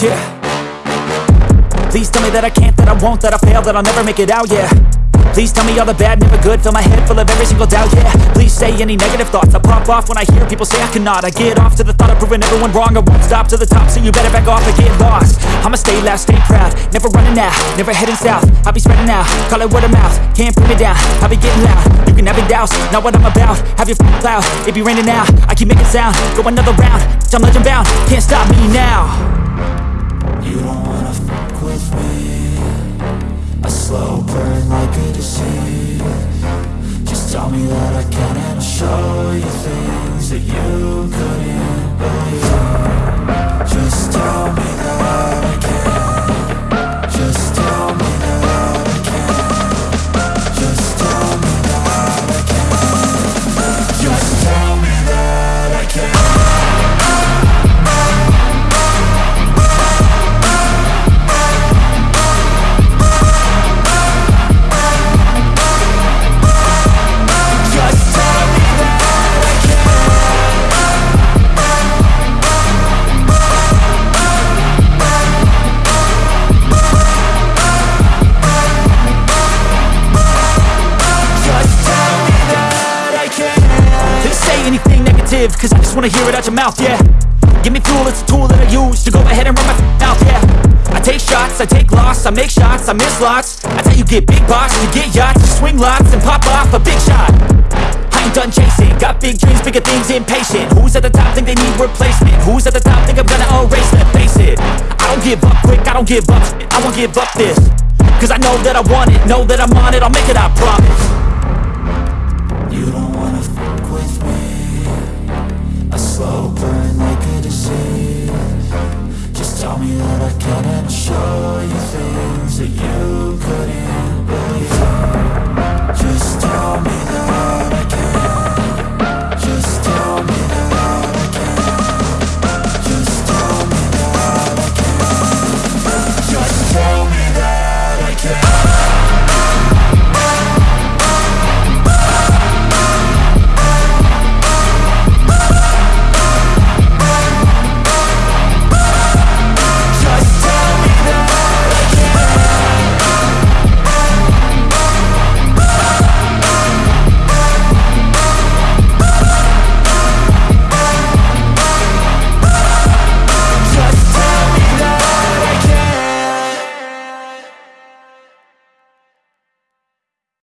Yeah. Please tell me that I can't, that I won't, that I fail, that I'll never make it out, yeah. Please tell me all the bad, never good. Fill my head full of every single doubt, yeah. Please say any negative thoughts. I pop off when I hear people say I cannot. I get off to the thought of proving everyone wrong. I won't stop to the top, so you better back off and get lost. I'ma stay loud, stay proud. Never running out, never heading south. I'll be spreading out, call it word of mouth. Can't put me down, I'll be getting loud. You can have your doubts, not what I'm about. Have your f***ing cloud, it be raining now I keep making sound, go another round Bitch, I'm legend bound, can't stop me now slow burn like a disease. Just tell me that I can and show you things that you couldn't cause I just wanna hear it out your mouth, yeah. Give me fuel, it's a tool that I use to go ahead and run my mouth, yeah. I take shots, I take loss, I make shots, I miss lots. I tell you get big box, you get yachts, you swing lots and pop off a big shot. I ain't done chasing, got big dreams, bigger things, impatient. Who's at the top think they need replacement? Who's at the top think I'm gonna erase them? Face it, I don't give up quick, I don't give up I won't give up this Cause I know that I want it, know that I'm on it, I'll make it, I promise